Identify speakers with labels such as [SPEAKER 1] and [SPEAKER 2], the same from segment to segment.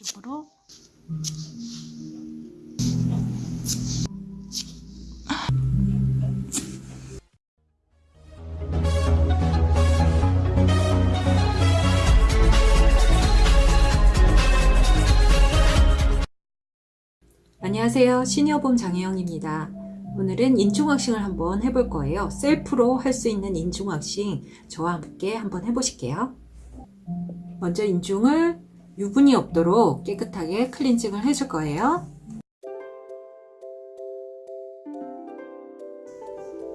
[SPEAKER 1] 반대쪽으로 안녕하세요. 시니어봄 장혜영입니다. 오늘은 인중왁싱을 한번 해볼 거예요. 셀프로 할 수 있는 인중왁싱 저와 함께 한번 해보실게요. 먼저 인중을 유분이 없도록 깨끗하게 클렌징을 해줄 거예요.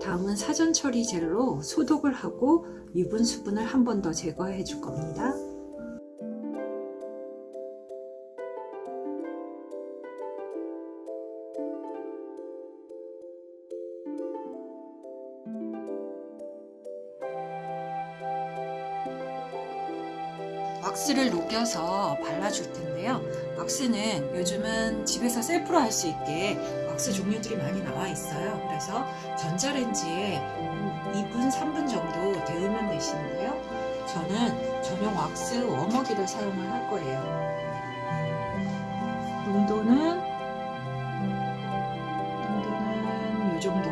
[SPEAKER 1] 다음은 사전 처리 젤로 소독을 하고 유분 수분을 한 번 더 제거해 줄 겁니다. 왁스를 녹여서 발라줄 텐데요. 왁스는 요즘은 집에서 셀프로 할 수 있게 왁스 종류들이 많이 나와 있어요. 그래서 전자레인지에 2분, 3분 정도 데우면 되시는데요. 저는 전용 왁스 워머기를 사용을 할 거예요. 농도는 농도는 이 정도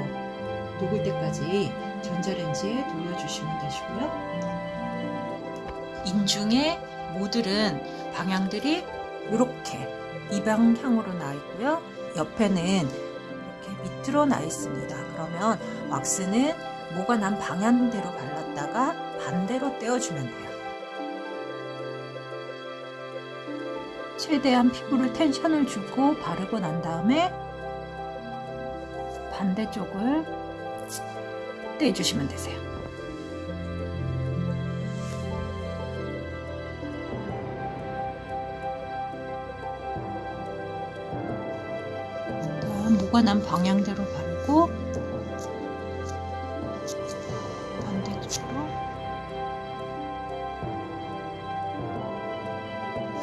[SPEAKER 1] 녹을 때까지 전자레인지에 돌려주시면 되시고요. 인중의 모들은 방향들이 이렇게 이 방향으로 나 있고요. 옆에는 이렇게 밑으로 나 있습니다. 그러면 왁스는 모가 난 방향대로 발랐다가 반대로 떼어주면 돼요. 최대한 피부를 텐션을 주고 바르고 난 다음에 반대쪽을 떼주시면 되세요. 난 방향대로 바르고 반대쪽으로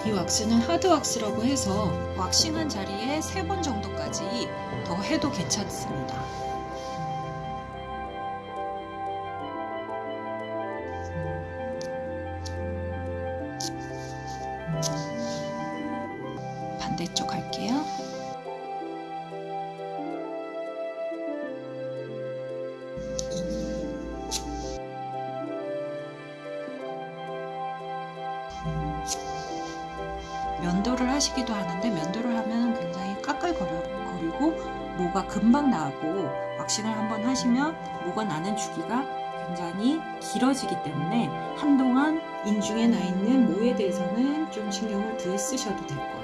[SPEAKER 1] 이 왁스는 하드 왁스라고 해서 왁싱한 자리에 세번 정도까지 더 해도 괜찮습니다. 면도를 하시기도 하는데 면도를 하면 굉장히 까끌거리고 모가 금방 나고 왁싱을 한번 하시면 모가 나는 주기가 굉장히 길어지기 때문에 한동안 인중에 나 있는 모에 대해서는 좀 신경을 덜 쓰셔도 될 거예요.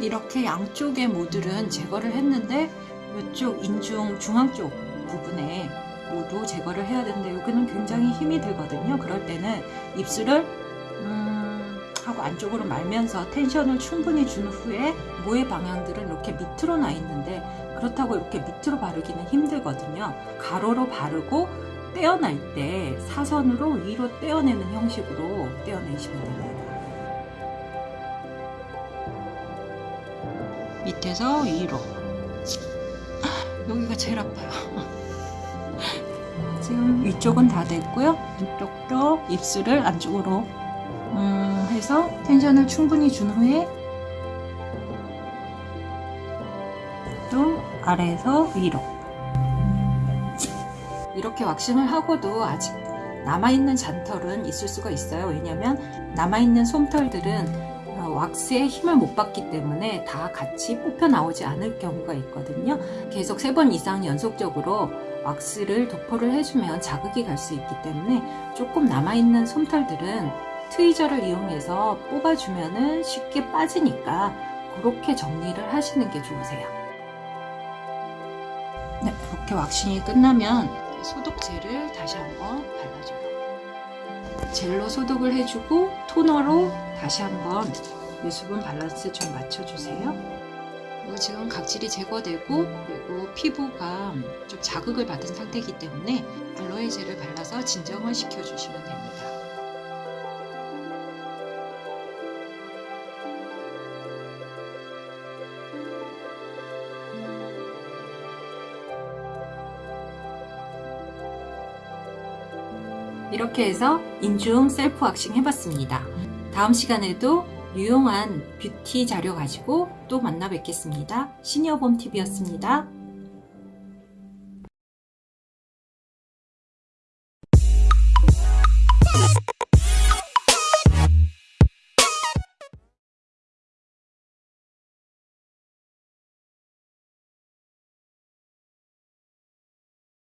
[SPEAKER 1] 이렇게 양쪽의 모들은 제거를 했는데 이쪽 인중 중앙 쪽 부분에 모두 제거를 해야 되는데 여기는 굉장히 힘이 들거든요. 그럴 때는 입술을 음 하고 안쪽으로 말면서 텐션을 충분히 준 후에 모의 방향들은 이렇게 밑으로 나 있는데 그렇다고 이렇게 밑으로 바르기는 힘들거든요. 가로로 바르고 떼어낼 때 사선으로 위로 떼어내는 형식으로 떼어내시면 됩니다. 밑에서 위로 여기가 제일 아파요. 지금 위쪽은 다 됐고요. 이쪽도 입술을 안쪽으로 음 해서 텐션을 충분히 준 후에 또 아래에서 위로 이렇게 왁싱을 하고도 아직 남아있는 잔털은 있을 수가 있어요. 왜냐하면 남아있는 솜털들은 왁스에 힘을 못 받기 때문에 다 같이 뽑혀 나오지 않을 경우가 있거든요. 계속 세 번 이상 연속적으로 왁스를 도포를 해주면 자극이 갈 수 있기 때문에 조금 남아있는 솜털들은 트위저를 이용해서 뽑아주면 쉽게 빠지니까 그렇게 정리를 하시는 게 좋으세요. 네, 이렇게 왁싱이 끝나면 소독제를 다시 한번 발라줘요. 젤로 소독을 해주고 토너로 다시 한번 유수분 밸런스 좀 맞춰주세요. 지금 각질이 제거되고 그리고 피부가 좀 자극을 받은 상태이기 때문에 알로에 젤을 발라서 진정을 시켜주시면 됩니다. 이렇게 해서 인중 셀프 왁싱 해봤습니다. 다음 시간에도 유용한 뷰티 자료 가지고 또 만나 뵙겠습니다. 시니어봄TV였습니다.